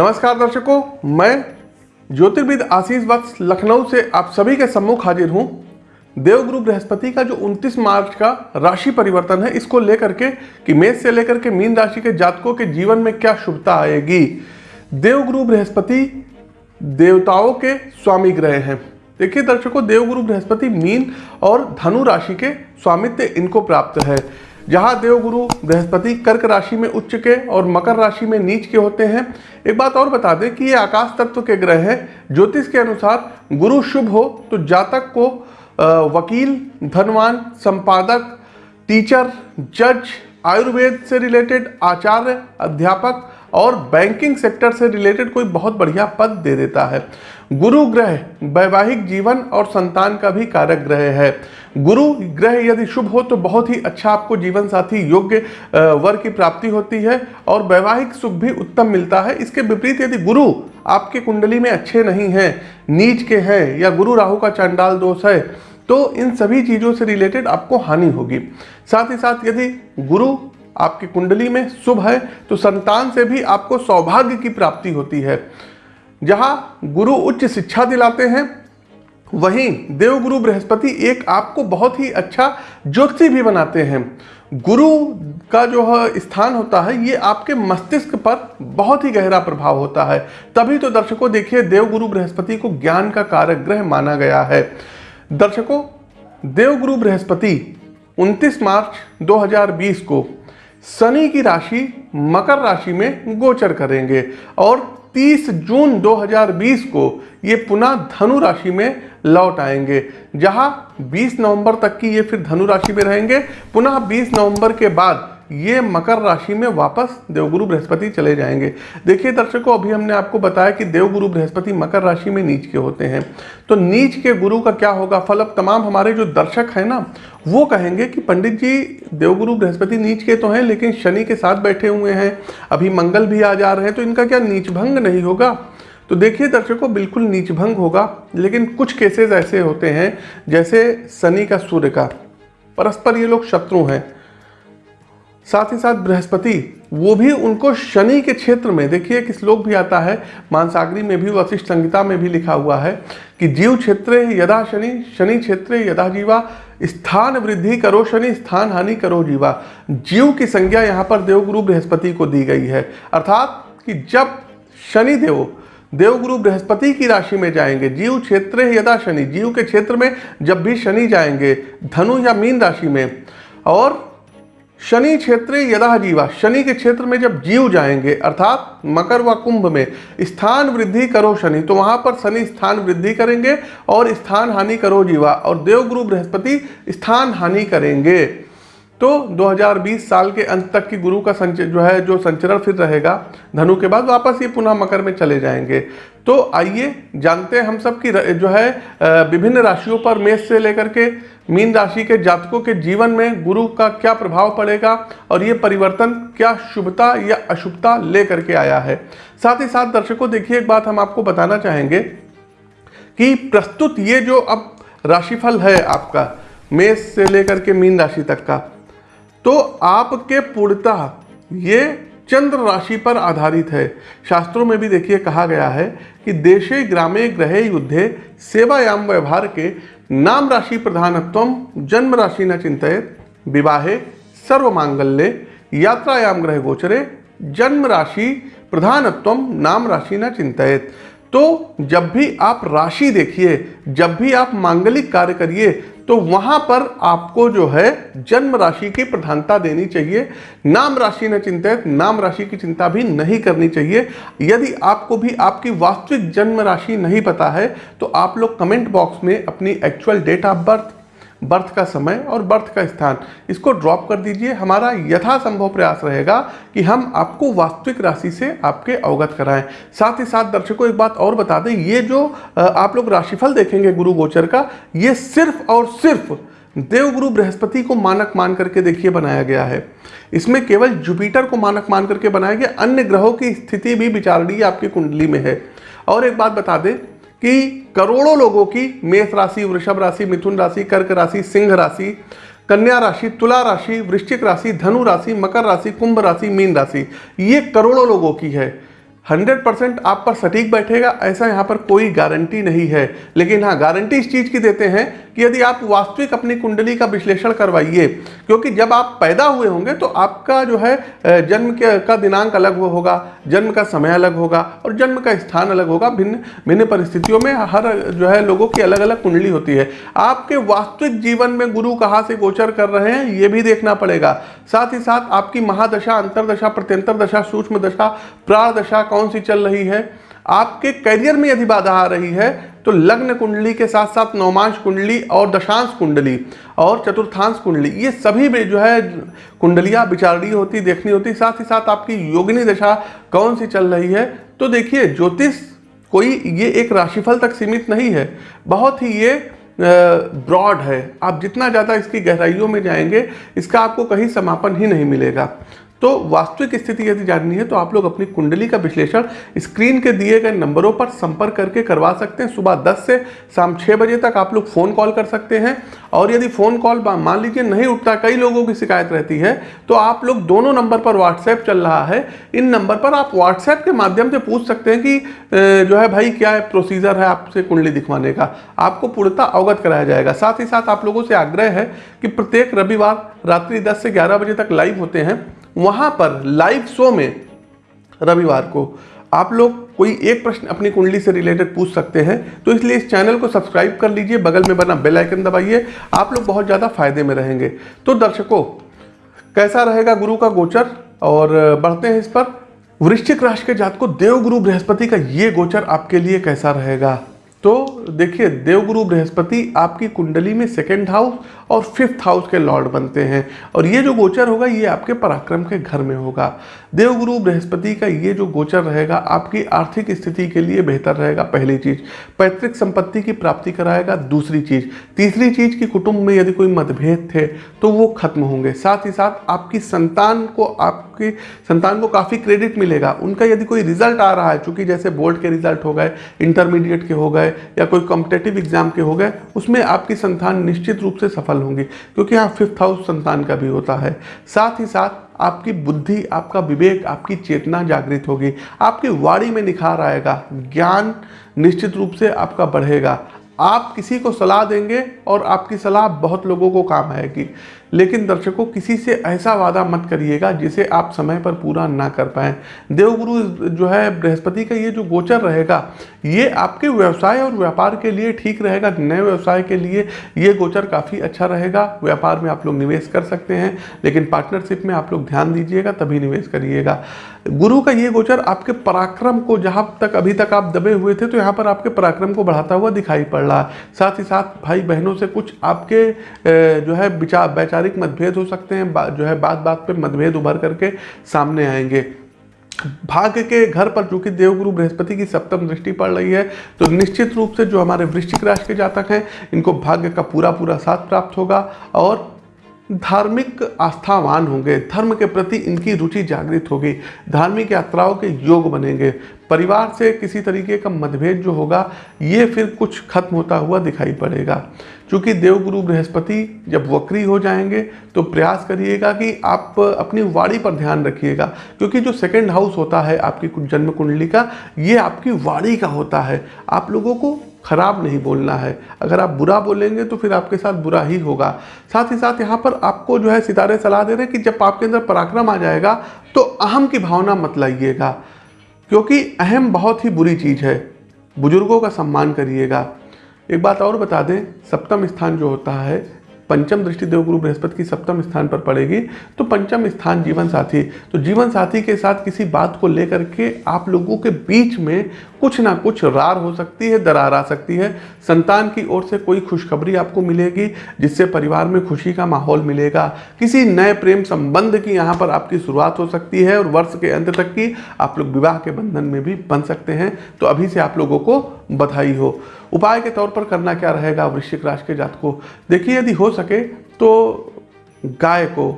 नमस्कार दर्शकों, मैं ज्योतिर्विद आशीष वत्स लखनऊ से आप सभी के सम्मुख हाजिर हूँ। देवगुरु बृहस्पति का जो 29 मार्च का राशि परिवर्तन है, इसको लेकर के कि मेष से लेकर के मीन राशि के जातकों के जीवन में क्या शुभता आएगी? देवगुरु बृहस्पति देवताओं के स्वामी ग्रह हैं। देखिए दर्शकों देवगुरु बृहस्पति मीन और धनु राशि के स्वामित्व इनको प्राप्त है। जहाँ देवगुरु बृहस्पति कर्क राशि में उच्च के और मकर राशि में नीच के होते हैं। एक बात और बता दें कि ये आकाश तत्व के ग्रह हैं। ज्योतिष के अनुसार गुरु शुभ हो तो जातक को वकील, धनवान, संपादक, टीचर, जज, आयुर्वेद से रिलेटेड आचार्य, अध्यापक और बैंकिंग सेक्टर से रिलेटेड कोई बहुत बढ़िया पद दे देता है। गुरु ग्रह, वैवाहिक जीवन और संतान का भी कारक ग्रह है। गुरु ग्रह यदि शुभ हो तो बहुत ही अच्छा आपको जीवन साथी योग्य वर की प्राप्ति होती है और वैवाहिक सुख भी उत्तम मिलता है। इसके विपरीत यदि गुरु आपके कुंडली में अच्छे नहीं हैं, नीच के हैं या गुरु राहु का चांडाल दोष है तो इन सभी चीज़ों से रिलेटेड आपको हानि होगी। साथ ही साथ यदि गुरु आपकी कुंडली में शुभ है तो संतान से भी आपको सौभाग्य की प्राप्ति होती है। जहाँ गुरु उच्च शिक्षा दिलाते हैं, वहीं देवगुरु बृहस्पति एक आपको बहुत ही अच्छा ज्योति भी बनाते हैं। गुरु का जो स्थान होता है, ये आपके मस्तिष्क पर बहुत ही गहरा प्रभाव होता है। तभी तो दर्शकों देखिए, देवगुरु बृहस्पति को ज्ञान का कारक ग्रह माना गया है। दर्शकों, देवगुरु बृहस्पति 29 मार्च 2020 को शनि की राशि मकर राशि में गोचर करेंगे और 30 जून 2020 को ये पुनः धनु राशि में लौट आएँगे, जहाँ 20 नवंबर तक की ये फिर धनु राशि में रहेंगे। पुनः 20 नवंबर के बाद ये मकर राशि में वापस देवगुरु बृहस्पति चले जाएँगे। देखिए दर्शकों, अभी हमने आपको बताया कि देवगुरु बृहस्पति मकर राशि में नीच के होते हैं। तो नीच के गुरु का क्या होगा? फल अब तमाम हमारे जो दर्शक हैं ना, वो कहेंगे कि पंडित जी, देवगुरु बृहस्पति नीच के तो हैं, लेकिन शनि के साथ बैठे हुए हैं। अभी मंगल भी आ जा रहे हैं तो इनका क्या नीच भंग नहीं होगा? तो देखिए दर्शकों, बिल्कुल नीच भंग होगा, लेकिन कुछ केसेस ऐसे होते हैं, जैसे शनि का सूर्य का। परस्पर ये लोग शत्रु हैं। साथ ही साथ बृहस्पति, वो भी उनको शनि के क्षेत्र में, देखिए एक श्लोक भी आता है, मानसागरी में भी, वशिष्ठ संहिता में भी लिखा हुआ है कि जीव क्षेत्र यदा शनि शनि क्षेत्र यदा जीवा, स्थान वृद्धि करो शनि, स्थान हानि करो जीवा। जीव की संज्ञा यहाँ पर देवगुरु बृहस्पति को दी गई है। अर्थात कि जब शनि देव, देवगुरु बृहस्पति की राशि में जाएँगे, जीव क्षेत्र यदा शनि, जीव के क्षेत्र में जब भी शनि जाएँगे, धनु या मीन राशि में, और शनि क्षेत्र यदा जीवा, शनि के क्षेत्र में जब जीव जाएँगे, अर्थात मकर व कुंभ में, स्थान वृद्धि करो शनि तो वहाँ पर शनि स्थान वृद्धि करेंगे और स्थान हानि करो जीवा, और देवगुरु बृहस्पति स्थान हानि करेंगे। तो 2020 साल के अंत तक की गुरु का संच, जो है, जो संचरण फिर रहेगा, धनु के बाद वापस ये पुनः मकर में चले जाएँगे। तो आइए जानते हैं हम सब की जो है विभिन्न राशियों पर मेष से लेकर के मीन राशि के जातकों के जीवन में गुरु का क्या प्रभाव पड़ेगा और ये परिवर्तन क्या शुभता या अशुभता लेकर के आया है। साथ ही साथ दर्शकों, देखिए एक बात हम आपको बताना चाहेंगे कि प्रस्तुत ये जो अब राशिफल है आपका, मेष से लेकर के मीन राशि तक का तो आपके पूर्णतः ये चंद्र राशि पर आधारित है। शास्त्रों में भी देखिए कहा गया है कि देशे, ग्रामे, ग्रहे, युद्धे, सेवायाम, व्यवहार के नाम राशि प्रधानत्व, जन्म राशि न चिंतित, विवाहे सर्व मांगल्य यात्रायाम, ग्रह गोचरे, जन्म राशि प्रधानत्व, नाम राशि न चिंतित। तो जब भी आप राशि देखिए, जब भी आप मांगलिक कार्य करिए तो वहाँ पर आपको जो है जन्म राशि की प्रधानता देनी चाहिए। नाम राशि न चिंतित, नाम राशि की चिंता भी नहीं करनी चाहिए। यदि आपको भी आपकी वास्तविक जन्म राशि नहीं पता है तो आप लोग कमेंट बॉक्स में अपनी actual date of birth birth का समय और बर्थ का स्थान। इसको ड्रॉप कर दीजिए। हमारा यथासंभव प्रयास रहेगा कि हम आपको वास्तविक राशि से आपके अवगत कराएँ। साथ ही साथ दर्शकों, एक बात और बता दें, ये जो आप लोग राशिफल देखेंगे गुरु गोचर का, ये सिर्फ़ और सिर्फ़ देवगुरु बृहस्पति को मानक मान करके देखिए बनाया गया है। इसमें केवल जुपिटर को मानक मान करके बनाया गया। अन्य ग्रहों की स्थिति भी विचारणीय आपकी कुंडली में है। और एक बात बता दें कि करोड़ों लोगों की मेष राशि, वृषभ राशि, मिथुन राशि, कर्क राशि, सिंह राशि, कन्या राशि, तुला राशि, वृश्चिक राशि, धनु राशि, मकर राशि, कुंभ राशि, मीन राशि, ये करोड़ों लोगों की है। हंड्रेड परसेंट आप पर सटीक बैठेगा, ऐसा यहाँ पर कोई गारंटी नहीं है। लेकिन हाँ गारंटी इस चीज़ की देते हैं कि यदि आप वास्तविक अपनी कुंडली का विश्लेषण करवाइए, क्योंकि जब आप पैदा हुए होंगे तो आपका जो है जन्म के, का दिनांक अलग होगा, जन्म का समय अलग होगा और जन्म का स्थान अलग होगा। भिन्न भिन्न परिस्थितियों में हर जो है लोगों की अलग अलग कुंडली होती है। आपके वास्तविक जीवन में गुरु कहाँ से गोचर कर रहे हैं, ये भी देखना पड़ेगा। साथ ही साथ आपकी महादशा, अंतरदशा प्रत्यंतर दशा सूक्ष्म दशा प्राण दशा कौन सी चल रही है? आपके करियर में यदि बाधा आ रही है तो लग्न कुंडली के साथ साथ नौमांश कुंडली और दशांश कुंडली और चतुर्थांश कुंडली, ये सभी में जो है कुंडलियाँ विचारणीय होती, देखनी होती, साथ ही साथ आपकी योगिनी दशा कौन सी चल रही है? तो देखिए, ज्योतिष कोई ये एक राशिफल तक सीमित नहीं है, बहुत ही ये ब्रॉड है। आप जितना ज़्यादा इसकी गहराइयों में जाएँगे, इसका आपको कहीं समापन ही नहीं मिलेगा। तो वास्तविक स्थिति यदि जाननी है तो आप लोग अपनी कुंडली का विश्लेषण स्क्रीन के दिए गए नंबरों पर संपर्क करके करवा सकते हैं। सुबह 10 से शाम 6 बजे तक आप लोग फ़ोन कॉल कर सकते हैं। और यदि फ़ोन कॉल मान लीजिए नहीं उठता, कई लोगों की शिकायत रहती है तो आप लोग दोनों नंबर पर व्हाट्सएप चल रहा है। इन नंबर पर आप व्हाट्सएप के माध्यम से पूछ सकते हैं कि जो है भाई क्या है प्रोसीजर है आपसे कुंडली दिखवाने का। आपको पूर्णता अवगत कराया जाएगा। साथ ही साथ आप लोगों से आग्रह है कि प्रत्येक रविवार रात्रि दस से ग्यारह बजे तक लाइव होते हैं। वहाँ पर लाइव शो में रविवार को आप लोग कोई एक प्रश्न अपनी कुंडली से रिलेटेड पूछ सकते हैं तो इसलिए इस चैनल को सब्सक्राइब कर लीजिए, बगल में बना बेल आइकन दबाइए, आप लोग बहुत ज़्यादा फ़ायदे में रहेंगे। तो दर्शकों, कैसा रहेगा गुरु का गोचर? और बढ़ते हैं इस पर। वृश्चिक राशि के जात को देवगुरु बृहस्पति का ये गोचर आपके लिए कैसा रहेगा? तो देखिए, देवगुरु बृहस्पति आपकी कुंडली में सेकेंड हाउस और फिफ्थ हाउस के लॉर्ड बनते हैं। और ये जो गोचर होगा, ये आपके पराक्रम के घर में होगा। देवगुरु बृहस्पति का ये जो गोचर रहेगा, आपकी आर्थिक स्थिति के लिए बेहतर रहेगा, पहली चीज़। पैतृक संपत्ति की प्राप्ति कराएगा, दूसरी चीज़। तीसरी चीज़ की कुटुंब में यदि कोई मतभेद थे तो वो खत्म होंगे। साथ ही साथ आपकी संतान को आपकी, संतान को काफ़ी क्रेडिट मिलेगा। उनका यदि कोई रिज़ल्ट आ रहा है, चूँकि जैसे बोर्ड के रिज़ल्ट हो गए इंटरमीडिएट के हो गए या कोई कॉम्पिटेटिव एग्ज़ाम के हो गए, उसमें आपकी संतान निश्चित रूप से सफल होंगी, क्योंकि यहाँ फिफ्थ हाउस संतान का भी होता है। साथ ही साथ, आपकी बुद्धि, आपका विवेक, आपकी चेतना जागृत होगी। आपकी वाणी में निखार आएगा, ज्ञान निश्चित रूप से आपका बढ़ेगा। आप किसी को सलाह देंगे और आपकी सलाह बहुत लोगों को काम आएगी। लेकिन दर्शकों, किसी से ऐसा वादा मत करिएगा जिसे आप समय पर पूरा ना कर पाएँ। देवगुरु जो है, बृहस्पति का ये जो गोचर रहेगा, ये आपके व्यवसाय और व्यापार के लिए ठीक रहेगा। नए व्यवसाय के लिए ये गोचर काफ़ी अच्छा रहेगा। व्यापार में आप लोग निवेश कर सकते हैं, लेकिन पार्टनरशिप में आप लोग ध्यान दीजिएगा, तभी निवेश करिएगा। गुरु का ये गोचर आपके पराक्रम को, जहाँ तक अभी तक आप दबे हुए थे तो यहाँ पर आपके पराक्रम को बढ़ाता हुआ दिखाई पड़ रहा है। साथ ही साथ भाई बहनों से कुछ आपके जो है विचार वैचारिक मतभेद हो सकते हैं जो है बात बात पे मतभेद उभर करके सामने आएँगे। भाग्य के घर पर चूँकि देवगुरु बृहस्पति की सप्तम दृष्टि पड़ रही है तो निश्चित रूप से जो हमारे वृश्चिक राशि के जातक हैं, इनको भाग्य का पूरा पूरा साथ प्राप्त होगा और धार्मिक आस्थावान होंगे, धर्म के प्रति इनकी रुचि जागृत होगी, धार्मिक यात्राओं के योग बनेंगे। परिवार से किसी तरीके का मतभेद जो होगा, ये फिर कुछ खत्म होता हुआ दिखाई पड़ेगा। चूँकि देवगुरु बृहस्पति जब वक्री हो जाएँगे तो प्रयास करिएगा कि आप अपनी वाणी पर ध्यान रखिएगा, क्योंकि जो सेकंड हाउस होता है आपकी जन्म कुंडली का, ये आपकी वाणी का होता है। आप लोगों को खराब नहीं बोलना है। अगर आप बुरा बोलेंगे तो फिर आपके साथ बुरा ही होगा। साथ ही साथ यहाँ पर आपको जो है सितारे सलाह दे रहे हैं कि जब आपके अंदर पराक्रम आ जाएगा तो अहम की भावना मत लाइएगा, क्योंकि अहम बहुत ही बुरी चीज़ है। बुज़ुर्गों का सम्मान करिएगा। एक बात और बता दें, सप्तम स्थान जो होता है, पंचम दृष्टि देवगुरु बृहस्पति की सप्तम स्थान पर पड़ेगी। तो पंचम स्थान जीवन साथी। तो जीवन साथी के साथ किसी बात को लेकर के आप लोगों के बीच में कुछ ना कुछ रार हो सकती है, दरार आ सकती है। संतान की ओर से कोई खुशखबरी आपको मिलेगी, जिससे परिवार में खुशी का माहौल मिलेगा। किसी नए प्रेम संबंध की यहाँ पर आपकी शुरुआत हो सकती है और वर्ष के अंत तक की आप लोग विवाह के बंधन में भी बन सकते हैं। तो अभी से आप लोगों को बधाई हो। उपाय के तौर पर करना क्या रहेगा? वृश्चिक राशि के जात को देखिए यदि हो सके तो गाय को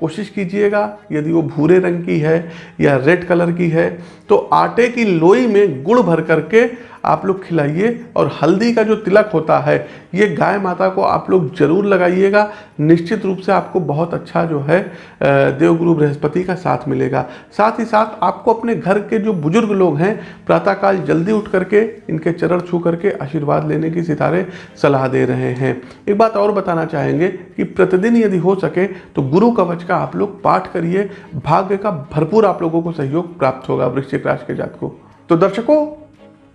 कोशिश कीजिएगा। यदि वो भूरे रंग की है या रेड कलर की है तो आटे की लोई में गुड़ भर करके आप लोग खिलाइए और हल्दी का जो तिलक होता है, ये गाय माता को आप लोग ज़रूर लगाइएगा। निश्चित रूप से आपको बहुत अच्छा जो है देवगुरु बृहस्पति का साथ मिलेगा। साथ ही साथ आपको अपने घर के जो बुज़ुर्ग लोग हैं, प्रातःकाल जल्दी उठ करके इनके चरण छू करके आशीर्वाद लेने की सितारे सलाह दे रहे हैं। एक बात और बताना चाहेंगे कि प्रतिदिन यदि हो सके तो गुरु कवच का आप लोग पाठ करिए। भाग्य का भरपूर आप लोगों को सहयोग प्राप्त होगा वृश्चिक राशि के जात को तो दर्शकों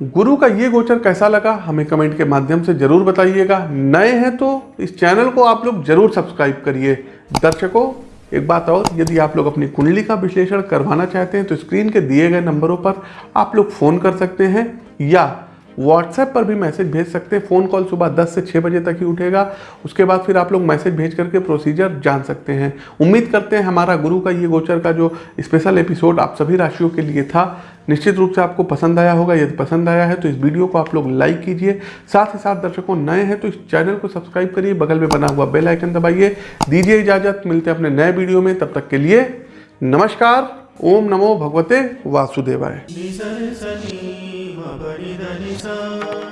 गुरु का ये गोचर कैसा लगा, हमें कमेंट के माध्यम से ज़रूर बताइएगा। नए हैं तो इस चैनल को आप लोग ज़रूर सब्सक्राइब करिए। दर्शकों, एक बात और, यदि आप लोग अपनी कुंडली का विश्लेषण करवाना चाहते हैं तो स्क्रीन के दिए गए नंबरों पर आप लोग फ़ोन कर सकते हैं या व्हाट्सएप पर भी मैसेज भेज सकते हैं। फ़ोन कॉल सुबह 10 से 6 बजे तक ही उठेगा। उसके बाद फिर आप लोग मैसेज भेज करके प्रोसीजर जान सकते हैं। उम्मीद करते हैं हमारा गुरु का ये गोचर का जो स्पेशल एपिसोड आप सभी राशियों के लिए था, निश्चित रूप से आपको पसंद आया होगा। यदि पसंद आया है तो इस वीडियो को आप लोग लाइक कीजिए। साथ ही साथ दर्शकों नए हैं तो इस चैनल को सब्सक्राइब करिए। बगल में बना हुआ बेल आइकन दबाइए। दीजिए इजाज़त। मिलते हैं अपने नए वीडियो में। तब तक के लिए नमस्कार। ओम नमो भगवते वासुदेवाय। नि